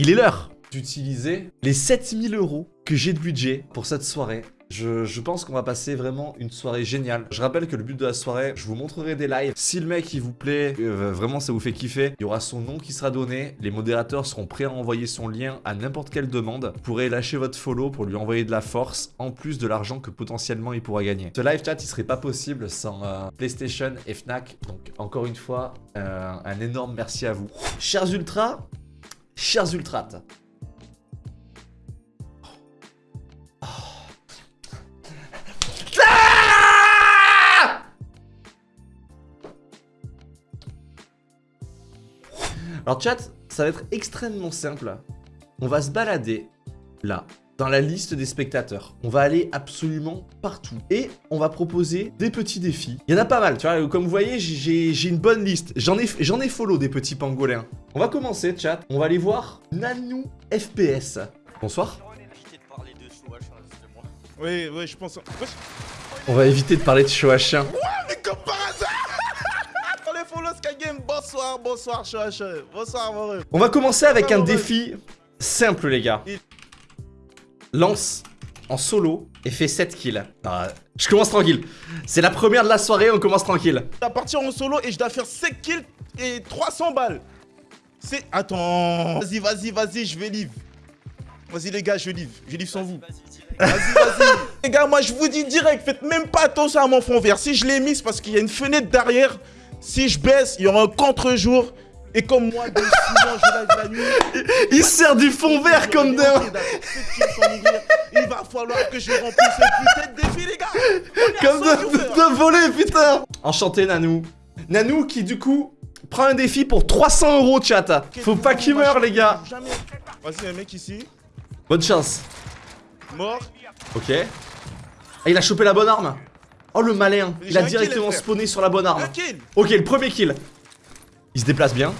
il est l'heure d'utiliser les 7000 euros que j'ai de budget pour cette soirée. Je, pense qu'on va passer vraiment une soirée géniale. Je rappelle que le but de la soirée, je vous montrerai des lives. Si le mec il vous plaît, euh, vraiment ça vous fait kiffer, il y aura son nom qui sera donné. Les modérateurs seront prêts à envoyer son lien à n'importe quelle demande. Vous pourrez lâcher votre follow pour lui envoyer de la force, en plus de l'argent que potentiellement il pourra gagner. Ce live chat, il serait pas possible sans euh, PlayStation et Fnac. Donc encore une fois, euh, un énorme merci à vous. Chers ultras, chers ultrates, Alors chat, ça va être extrêmement simple. On va se balader là, dans la liste des spectateurs. On va aller absolument partout. Et on va proposer des petits défis. Il y en a pas mal, tu vois. Comme vous voyez, j'ai une bonne liste. J'en ai, ai follow des petits pangolins. On va commencer, chat. On va aller voir Nanou FPS. Bonsoir. Oui, oui, je pense... On va éviter de parler de chien. Ouais, mais comme par hasard les follow Skygame, bonsoir, bonsoir. Bonsoir, mon On va commencer avec un défi simple, les gars. Lance en solo et fait 7 kills. je commence tranquille. C'est la première de la soirée, on commence tranquille. Je dois partir en solo et je dois faire 7 kills et 300 balles. C'est... Attends... Vas-y, vas-y, vas-y, je vais live. Vas-y les gars, je livre. Je livre sans vous. Vas-y, vas-y. les gars, moi je vous dis direct, faites même pas attention à mon fond vert. Si je l'ai mis, c'est parce qu'il y a une fenêtre derrière. Si je baisse, il y aura un contre-jour. Et comme moi, de souvent, je lâche la nuit. Il sert du fond vert comme d'un. Il va falloir que je remplisse ce putain de défi, les gars. Comme de, voler, putain. Enchanté, Nanou. Nanou qui, du coup, prend un défi pour 300 euros, chat. Faut pas qu'il meure, les gars. Vas-y, un mec ici. Bonne chance. Mort. Ok. Ah, il a chopé la bonne arme. Oh, le malin. Il a directement spawné sur la bonne arme. Ok, le premier kill. Il se déplace bien.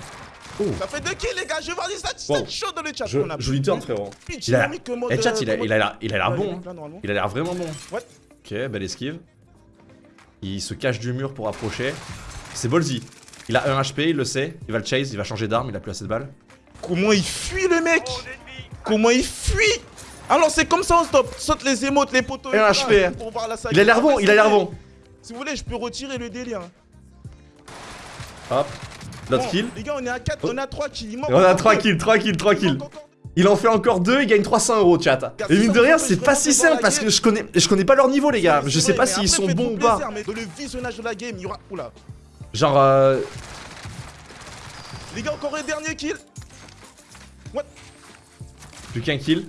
Oh. Ça fait deux kills, les gars. Je vais voir des stats chaud dans le chat. Je, joli turn, frérot. Il a, eh, chat, il a, il a l'air il a l'air bon. Hein. Il a l'air vraiment bon. Ok, belle esquive. Il se cache du mur pour approcher. C'est Bolzy. Il a 1 HP, il le sait. Il va le chase, il va changer d'arme, il a plus assez de balles. Comment il fuit le mec Comment il fuit Alors c'est comme ça on stop. Saute les émotes, les poteaux. 1 HP. Il a l'air bon, il a l'air bon. Si vous voulez, je peux retirer le délire. Hop. L'autre kill. Les gars, on est à 4, on a 3 kills. On a 3 kills, 3 kills, 3 kills. Il en fait encore 2, il gagne 300 euros, chat. Et mine de rien, c'est pas si simple parce que je connais, je connais pas leur niveau, les gars. Je sais pas s'ils sont bons ou pas. le visionnage de la game, il y aura. Oula. Genre. Euh... Les gars, encore un dernier kill. What Plus qu'un kill.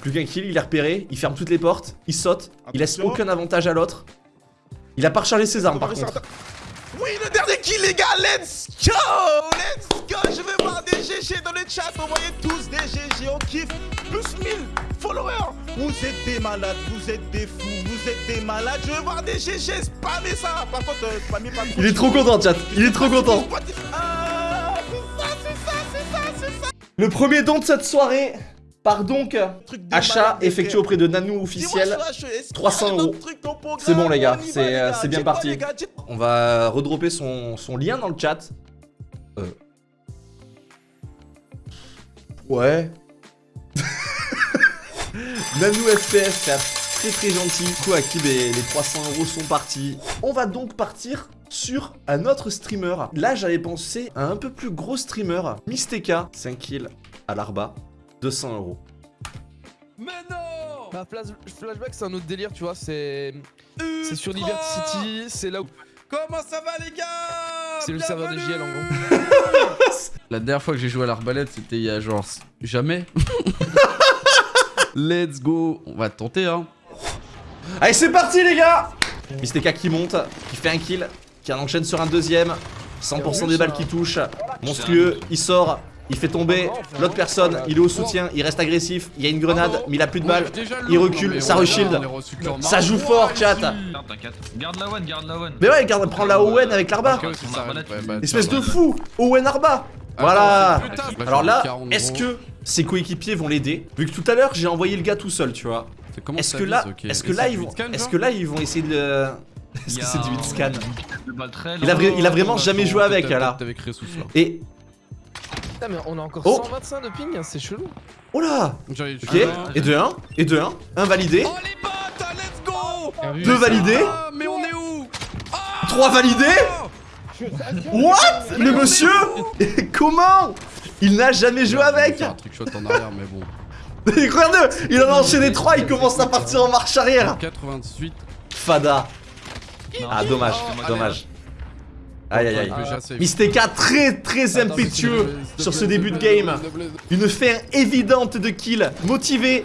Plus qu'un kill, il est repéré, il ferme toutes les portes, il saute, il laisse aucun avantage à l'autre. Il a pas rechargé ses armes par contre. Oui, le kill, les gars, let's go! Let's go! Je vais voir des GG dans le chat, envoyez tous des GG, on kiffe. Plus 1000 followers! Vous êtes des malades, vous êtes des fous, vous êtes des malades. Je veux voir des GG, spammez ça. Par contre, euh, spammez pas Il est trop content, chat, il est trop content. Ah, ça, ça, ça. Le premier don de cette soirée par donc achat effectué auprès de Nanou officiel 300 euros. C'est bon les gars, c'est euh, bien parti. On va redropper son, son lien dans le chat. Euh. Ouais. Nanou FPS, très très gentil. Du coup, à qui les, les 300 euros sont partis. On va donc partir sur un autre streamer. Là, j'avais pensé à un peu plus gros streamer. Mysteka, 5 kills à l'arba. 200 euros. Mais non bah, Flashback, c'est un autre délire, tu vois. C'est c'est sur Liberty City, c'est là où. Comment ça va, les gars? C'est le serveur de JL en gros. La dernière fois que j'ai joué à l'arbalète, c'était il y a genre jamais. Let's go. On va tenter, hein. Allez, c'est parti, les gars Mysteka qui monte, qui fait un kill, qui en enchaîne sur un deuxième. 100% des balles qui touchent. Monstrueux, il sort, il fait tomber l'autre personne, il est au soutien, il reste agressif, il y a une grenade, mais il a plus de balles, il recule, ça reshield, ça joue fort chat. Garde la one, garde la one. Mais ouais, garde, prends la Owen avec l'arba. Espèce de fou Owen arba Voilà. Alors là, est-ce que ses coéquipiers vont l'aider? Vu que tout à l'heure j'ai envoyé le gars tout seul, tu vois. Est-ce que là, est-ce que là ils vont, est-ce que là ils vont essayer de Est-ce que c'est du scan? il a, il a vraiment jamais joué avec là. Et Putain, mais on a encore Oh. 125 de ping, c'est chelou. Oh là Ok, et de 1, et de 1, un validé, Oh les bots, let's go Bien vu. deux validés, Ah, mais on est où? Trois validés What? Le monsieur Comment? Il n'a jamais joué avec un truc shot en arrière, mais bon. Regarde Il en a enchaîné 3, il commence à partir en marche arrière 98. Fada Ah dommage, dommage. Aïe aïe aïe. Mysteka très très impétueux sur ce début de game. Une fin évidente de kill, motivé.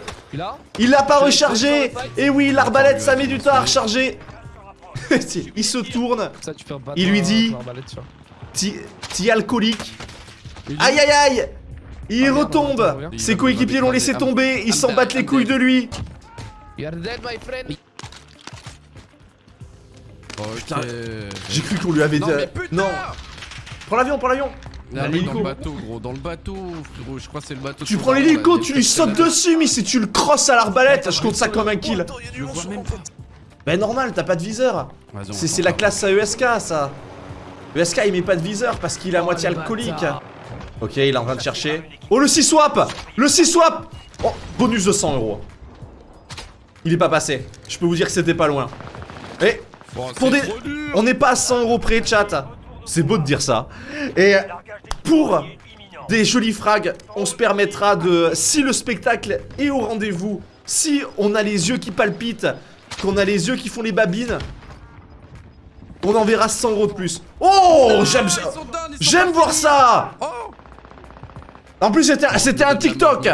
Il l'a pas rechargé. Et oui, l'arbalète ça met du temps à recharger. Il se tourne, bâtard, Il lui dit- petit alcoolique. Aïe aïe aïe. Il Ah, retombe. Ses coéquipiers l'ont laissé tomber, ils s'en battent les couilles de lui My friend. Ok. J'ai cru qu'on lui avait dit... Non, mais putain Non Prends l'avion, prends l'avion dans le bateau, gros, dans le bateau, frérot, je crois que c'est le bateau. Tu prends l'hélico, tu lui sautes dessus, mais si tu le crosses à l'arbalète, je compte ça comme un kill. Ben normal, t'as pas de viseur. C'est la classe à ESK ça. ESK il met pas de viseur parce qu'il est à Oh, moitié alcoolique. Ok, il est en train de chercher. Oh le 6 swap Le 6 swap Oh, bonus de 100 euros. Il est pas passé. Je peux vous dire que c'était pas loin. Et Bon, Pour des- on n'est pas à 100 euros près, chat. C'est beau de dire ça. Et pour des jolis frags, on se permettra de... Si le spectacle est au rendez-vous, si on a les yeux qui palpitent, qu'on a les yeux qui font les babines, on enverra 100 euros de plus. Oh J'aime sont J'aime pas voir ça Oh En plus, c'était un TikTok.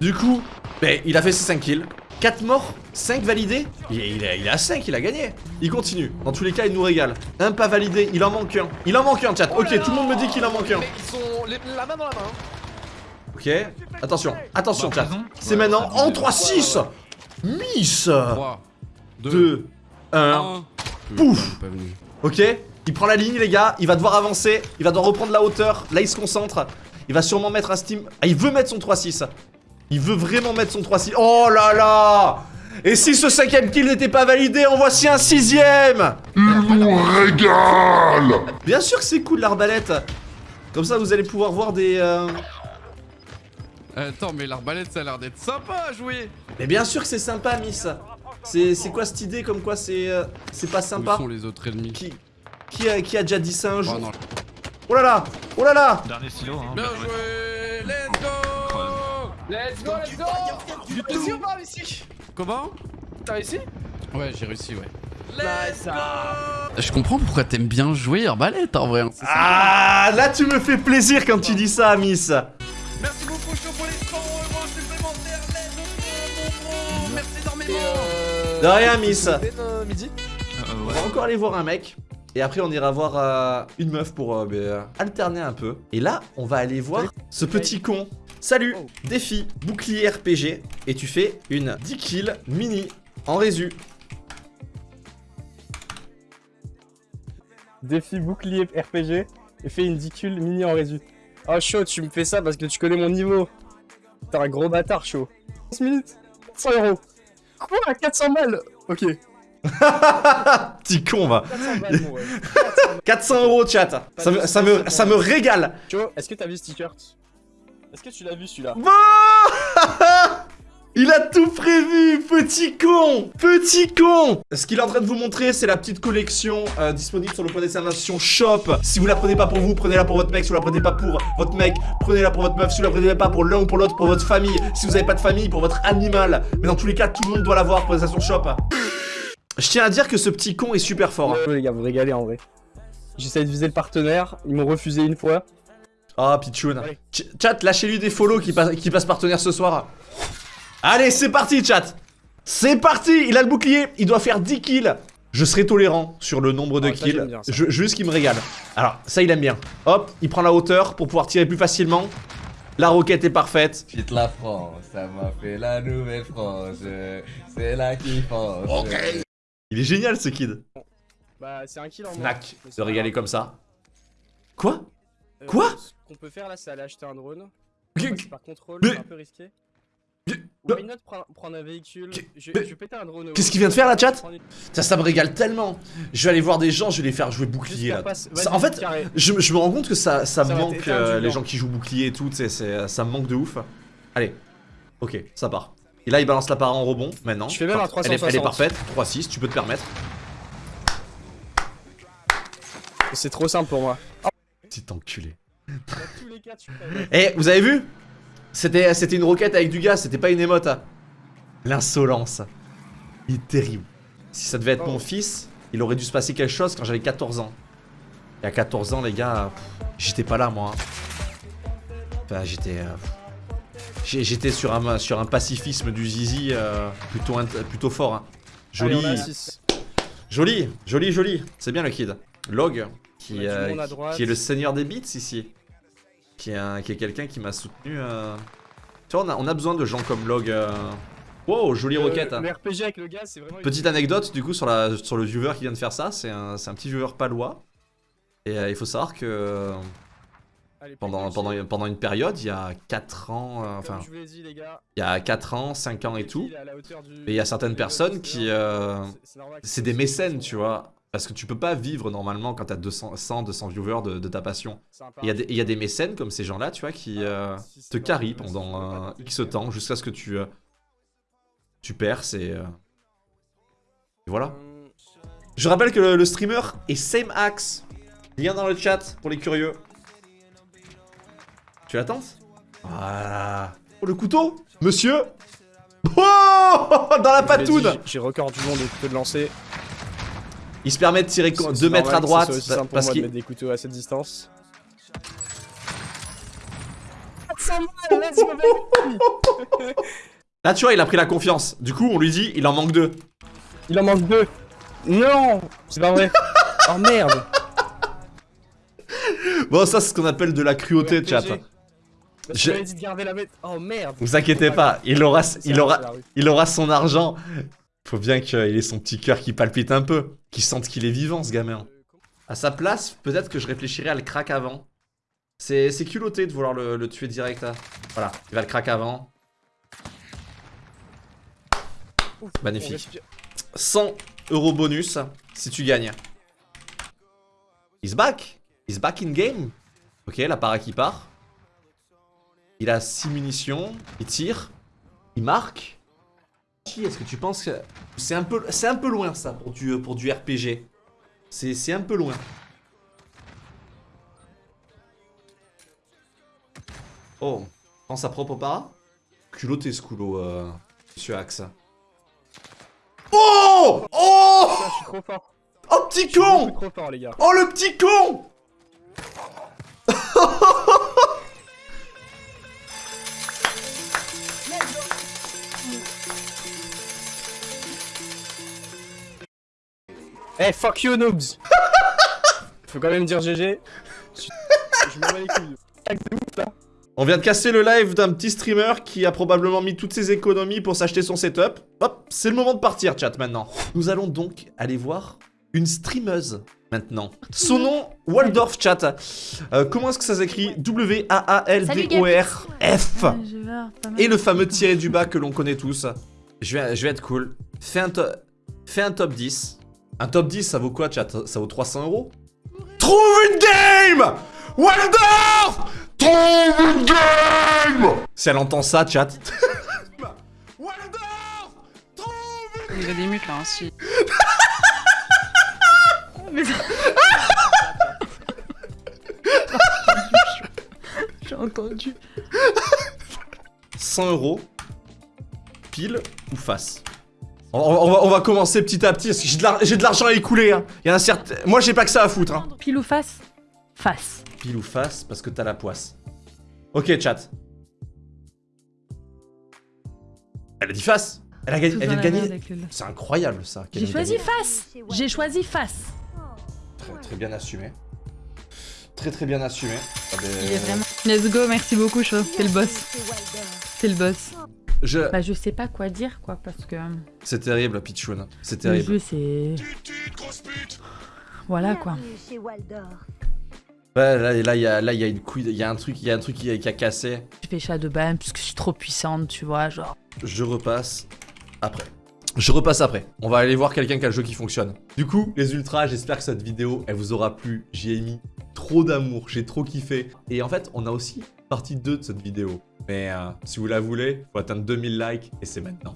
Du coup, ben, il a fait ses 5 kills. 4 morts, 5 validés. Il est, il est- il est à 5, il a gagné. Il continue. Dans tous les cas, il nous régale. Un pas validé, il en manque un. Il en manque un, chat. Oh ok, là tout le monde me dit qu'il en manque un. Mais ils sont les- la main dans la main. hein. Ok, attention, attention, Bah, chat. C'est Ouais, maintenant en dit- 3-6. Miss 3, 2, 2, 1. 1. Pouf. Ok, il prend la ligne, les gars. Il va devoir avancer. Il va devoir reprendre la hauteur. Là, il se concentre. Il va sûrement mettre un steam. Ah, il veut mettre son 3-6. Il veut vraiment mettre son 3-6. Oh là là Et si ce cinquième kill n'était pas validé, en voici un sixième Bien sûr que c'est cool l'arbalète. Comme ça, vous allez pouvoir voir des. euh, Attends, mais l'arbalète, ça a l'air d'être sympa à jouer. Mais bien sûr que c'est sympa, Miss. C'est c'est quoi cette idée comme quoi c'est euh, c'est pas Où sympa sont les autres ennemis? Qui, qui, a, qui a déjà dit ça un Oh jour? non. Oh là là Oh là là Dernier stylo, hein. Bien joué Let's go, let's go Réussi ou pas réussi Comment? T'as réussi? Ouais, j'ai réussi, ouais. Nice Je comprends pourquoi t'aimes bien jouer arbalète en vrai. hein. Ah Là tu me fais plaisir quand tu dis ça, Miss Merci beaucoup, chaud pour les 100 euros supplémentaires. Let's go. Merci énormément. euh... De rien, Miss. Euh, midi Euh, On va encore aller voir un mec. Et après, on ira voir euh, une meuf pour euh, alterner un peu. Et là, on va aller voir ce petit con. Salut, défi, bouclier RPG. Et tu fais une 10 kills mini en résu. Défi bouclier RPG et fais une dicule mini en résu. Oh chaud, tu me fais ça parce que tu connais mon niveau. T'es un gros bâtard chaud. 15 minutes 100 euros. Quoi 400 balles? Ok. Petit con, va. 400 balles mon ref. 400 balles. 400 euros, chat. Ça me, ça me, ça me régale. Chaud, est-ce que t'as vu ce t-shirt Est-ce que tu l'as vu celui-là? Bon Il a tout prévu, petit con Petit con Ce qu'il est en train de vous montrer, c'est la petite collection euh, disponible sur le point d'exclamation shop. Si vous la prenez pas pour vous, prenez-la pour votre mec. Si vous la prenez pas pour votre mec, prenez-la pour votre meuf. Si vous la prenez pas pour l'un ou pour l'autre, pour votre famille. Si vous avez pas de famille, pour votre animal. Mais dans tous les cas, tout le monde doit l'avoir, point d'exclamation shop. Je tiens à dire que ce petit con est super fort. hein. Les gars, vous régalez en vrai. J'essaie de viser le partenaire, ils m'ont refusé une fois. Ah, Pichoun. Ch- Chat, lâchez-lui des follow qui, passe- qui passe partenaire ce soir. Allez, c'est parti, chat. C'est parti. Il a le bouclier. Il doit faire 10 kills. Je serai tolérant sur le nombre de Ah, kills. bien. Je- juste qu'il me régale. Alors, ça, il aime bien. Hop, il prend la hauteur pour pouvoir tirer plus facilement. La roquette est parfaite. Quitte la France, ça m'a fait la nouvelle France. C'est la kiffance. Il est génial, ce kid. Bah, c'est un kill en. Snack. Pas régaler comme ça. Quoi? Quoi Ce qu'on peut faire là, c'est aller acheter un drone. Par contrôle, c'est un peu risqué. Why not prendre, prendre un véhicule Je, vais péter un drone. Qu'est-ce qu'il vient de faire, la chat Ça, ça me régale tellement. Je vais aller voir des gens, je vais les faire jouer bouclier là. en fait. Je, je me rends compte que ça, ça, me manque euh, les gens qui jouent bouclier et tout, c'est- ça me manque de ouf. Allez, ok, ça part. Et là, il balance la part en rebond maintenant. Je fais même un elle est, elle est 360. parfaite, 3-6, tu peux te permettre. C'est trop simple pour moi. Petit enculé. Eh, vous avez vu? C'était une roquette avec du gaz, c'était pas une émote. hein. L'insolence. Il est terrible. Si ça devait être mon Oh. fils, il aurait dû se passer quelque chose quand j'avais 14 ans. Et à 14 ans, les gars, j'étais pas là, moi. hein. Enfin, j'étais... euh, j'étais sur un, sur un pacifisme du zizi euh, plutôt, fort. hein. Joli, Allez, joli, joli, joli. C'est bien le kid. Log, qui, euh, qui- est le seigneur des beats ici. Qui est, un- qui est quelqu'un qui m'a soutenu. euh. Tu vois, on a, on a besoin de gens comme Log. euh. Wow, jolie Le- roquette. hein. Le RPG avec le gaz, c'est vraiment. Petite anecdote du coup sur, la, sur le viewer qui vient de faire ça. C'est un, petit viewer palois. Et il faut savoir que Allez, pendant, une période, il y a 4 ans, euh, enfin, dit, les gars. il y a 4 ans, 5 ans et le tout. Et il y a certaines personnes qui, euh, C'est- des mécènes, tu vois. Parce que tu peux pas vivre normalement quand t'as 200, 100, 200 viewers de, de ta passion. Il y, a des- parti. il y a des mécènes comme ces gens-là, tu vois, qui euh, Si c'est te carrient pendant euh, X temps jusqu'à ce que tu, euh, tu perces et, euh, et voilà. Je rappelle que le, le streamer est Same Axe. Lien dans le chat pour les curieux. Tu l'attends Voilà. Oh, le couteau? Monsieur? Oh Dans la patoune J'ai record du monde de lancer. Il se permet de tirer C'est- 2 c'est mètres à droite soit aussi simple pour parce qu'il mettre des couteaux à cette distance. Là, tu vois, il a pris la confiance. Du coup, on lui dit, il en manque deux. Il en manque deux. Non, c'est pas vrai. oh merde. Bon, ça, c'est ce qu'on appelle de la cruauté, chat. Je- dit de garder la bête. Oh merde. Vous inquiétez pas, il aura, il aura, il aura son argent. Faut bien qu'il ait son petit cœur qui palpite un peu, qu'il sente qu'il est vivant, ce gamin. À sa place, peut-être que je réfléchirais à le crack avant. C'est culotté de vouloir le, le tuer direct. là. Voilà, il va le crack avant. Ouf, Magnifique. on respire. 100 euros bonus si tu gagnes. He's back. He's back in game. Ok, la para qui part. Il a 6 munitions. Il tire. Il marque. Est-ce que tu penses que c'est un peu, c'est un peu loin ça pour du, pour du RPG. C'est un peu loin. Oh, pense à propre para Culotté ce coulo, euh, monsieur Axe. Oh Oh Putain, je suis trop fort. Oh petit Je suis beaucoup con trop fort, les gars. Oh le petit con Eh, fuck you, noobs. Faut quand même dire GG. Je, je m'en bats les couilles. On vient de casser le live d'un petit streamer qui a probablement mis toutes ses économies pour s'acheter son setup. Hop, c'est le moment de partir, chat, maintenant. Nous allons donc aller voir une streameuse maintenant. Son nom, Waldorf, chat. Euh, comment est-ce que ça s'écrit? W-A-A-L-D-O-R-F. Et le fameux tiré du bas que l'on connaît tous. Je vais, je vais être cool. Fais un, to- fais un top 10. Un top 10, ça vaut quoi, chat Ça vaut 300 euros Trouve une game Waldorf Trouve une game Si elle entend ça, chat. Waldorf Trouve une Il y a des mutes là, hein, si. Mais ça- J'ai entendu. 100 euros. Pile ou face on, va, on va commencer petit à petit parce que j'ai de l'argent à écouler. Hein. Il y a certes... Moi, j'ai pas que ça à foutre. Hein. Pile ou face? Face. Pile ou face parce que t'as la poisse. Ok, chat. Elle a dit face. Elle, a gagné, elle vient de gagner. C'est incroyable ça. J'ai choisi gagné. face J'ai choisi face Très, très bien assumé. Très très bien assumé. Ah ben, Il est vraiment... Let's go, merci beaucoup, Cho. T'es le boss. T'es le boss. Je... Bah, je sais pas quoi dire, quoi, parce que... Euh, c'est terrible, Pichoun. C'est terrible. Le jeu, c'est... Voilà, quoi. Ouais, là, il là, y, a, là, y a une couille, il y a un truc, y a un truc qui, a, qui a cassé. Je fais chat de bain parce que je suis trop puissante, tu vois, genre. Je repasse après. Je repasse après. On va aller voir quelqu'un qui a le jeu qui fonctionne. Du coup, les ultras, j'espère que cette vidéo, elle vous aura plu. J'y ai mis trop d'amour, j'ai trop kiffé. Et en fait, on a aussi partie 2 de cette vidéo. Mais euh, si vous la voulez, il faut atteindre 2000 likes et c'est maintenant.